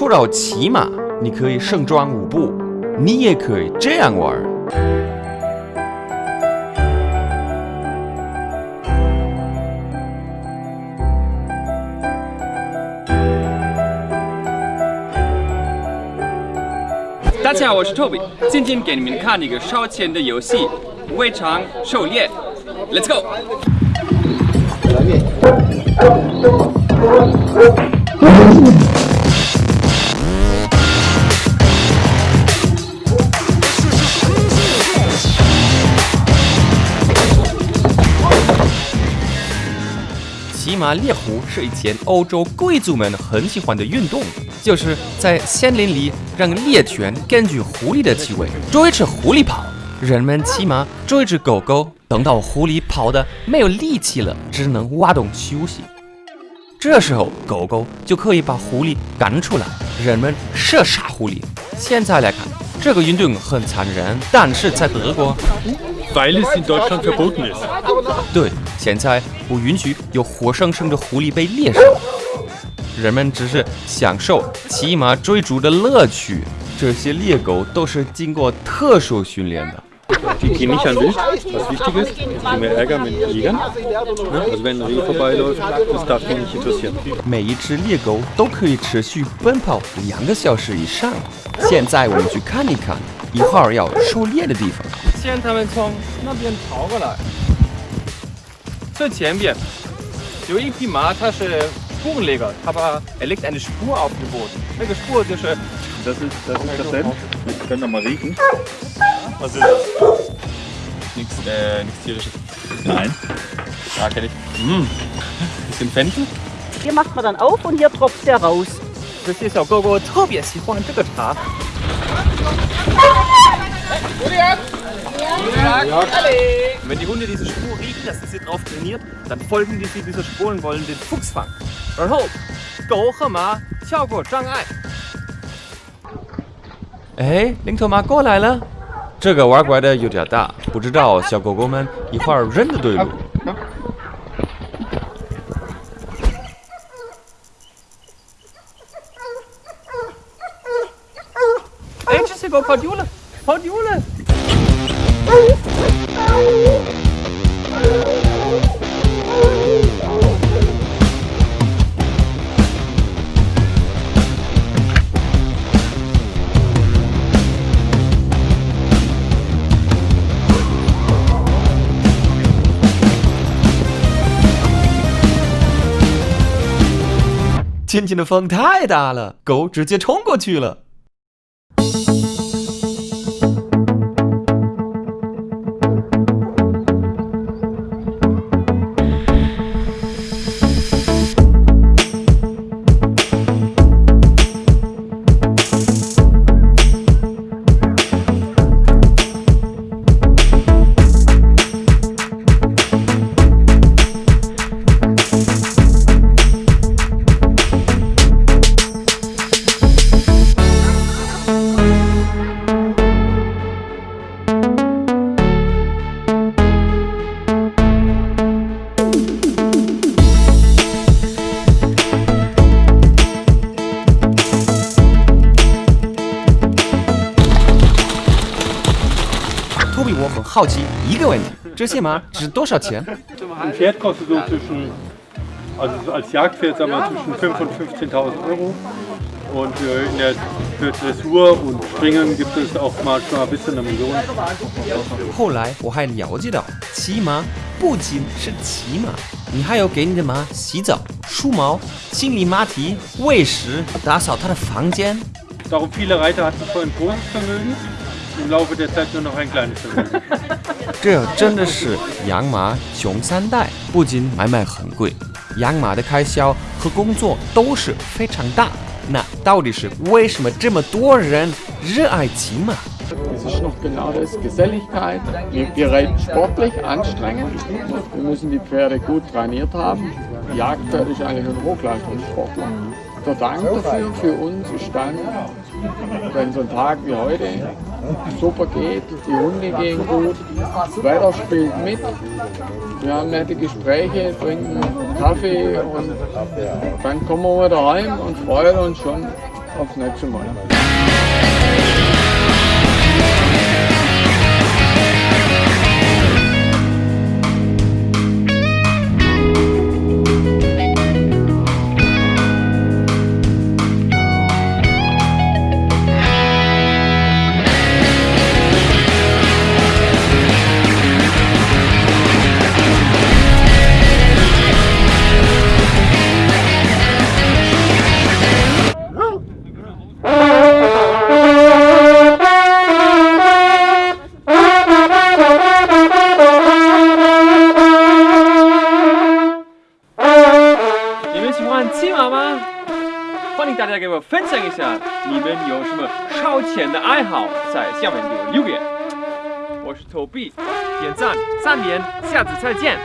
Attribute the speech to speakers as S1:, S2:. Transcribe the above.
S1: 说到骑马，你可以盛装舞步，你也可以这样玩。
S2: 大家好，我是 Toby，今天给你们看一个烧钱的游戏——围场狩猎。Let's go！
S1: 骑马猎狐是以前欧洲贵族们很喜欢的运动，就是在森林里让猎犬根据狐狸的气味追着狐狸跑，人们骑马追着狗狗，等到狐狸跑的没有力气了，只能挖洞休息。这时候狗狗就可以把狐狸赶出来，人们射杀狐狸。现在来看，这个运动很残忍，但是在德国。
S3: Weil es in Deutschland verboten ist.
S1: 对，现在不允许有活生生的狐狸被猎杀，人们只是享受骑马追逐的乐趣。这些猎狗都是经过特殊训练的。
S3: Die gehen nicht an Wild, was wichtig ist. Die mehr Ärger mit Jägern. Ne? Also wenn ein Reh vorbeiläuft, das darf die nicht interessieren.
S1: 每一只猎狗都可以持续奔跑两个小时以上。现在我们去看一看一会儿要狩猎的地方。
S2: 现在他们从那边跑过来，最前边有一匹马，它是 Spurenleger，它把 er legt eine Spur auf den Boden。那个 Spur 就是
S3: Das ist, das ist das Senf. Wir können noch mal riechen.
S2: Was ist das? Nichts, äh, nix tierisches.
S3: Nein.
S2: Ja, kenne ich. Mm. Bisschen Fenchel.
S4: Hier macht man dann auf und hier tropft der raus.
S2: Das ist ja Gogo Tobias, hier vorne Stück da. Wenn die Hunde diese Spur riechen, dass sie drauf trainiert, dann folgen die sie dieser Spur und wollen den Fuchs fangen. Und hoch, Goche Ma, Chao Go, Zhang
S1: Ai. Hey, Ling To Ma Go Leila. 这个玩拐的有点大，不知道小狗狗们一会儿认得对路。
S2: 哎，这小狗跑丢了，跑丢了。
S1: 今天的风太大了，狗直接冲过去了。好奇一个问题：这些马值多少钱
S3: ？Ein Pferd kostet so zwischen, also so als Jagdpferd sagen wir zwischen 5.000 und 15.000 Euro. Und äh, in der, für Dressur und Springen gibt es auch manchmal bis zu einer Million.
S1: 后来我还了解到，骑马不仅是骑马，你还要给你的马洗澡、梳毛、清理马蹄、喂食、打扫它的房间。
S3: Darum viele Reiter hatten vorher ein großes Vermögen, im Laufe der Zeit nur noch ein kleines Vermögen.
S1: 这真的是养马穷三代，不仅买卖很贵，养马的开销和工作都是非常大。那到底是为什么这么多人热爱骑马？
S5: Das ist noch genau das, Geselligkeit. Wir, wir reiten sportlich, anstrengend. Wir müssen die Pferde gut trainiert haben. Die Jagdpferd ist eigentlich ein Hochleistungssportler. Der Dank dafür für uns ist dann, wenn so ein Tag wie heute super geht, die Hunde gehen gut, das Wetter spielt mit, wir haben nette Gespräche, trinken Kaffee und dann kommen wir wieder heim und freuen uns schon aufs nächste Mal.
S2: 大家给我分享一下你们有什么超前的爱好，在下面给我留言。我是投币点赞三连，下次再见。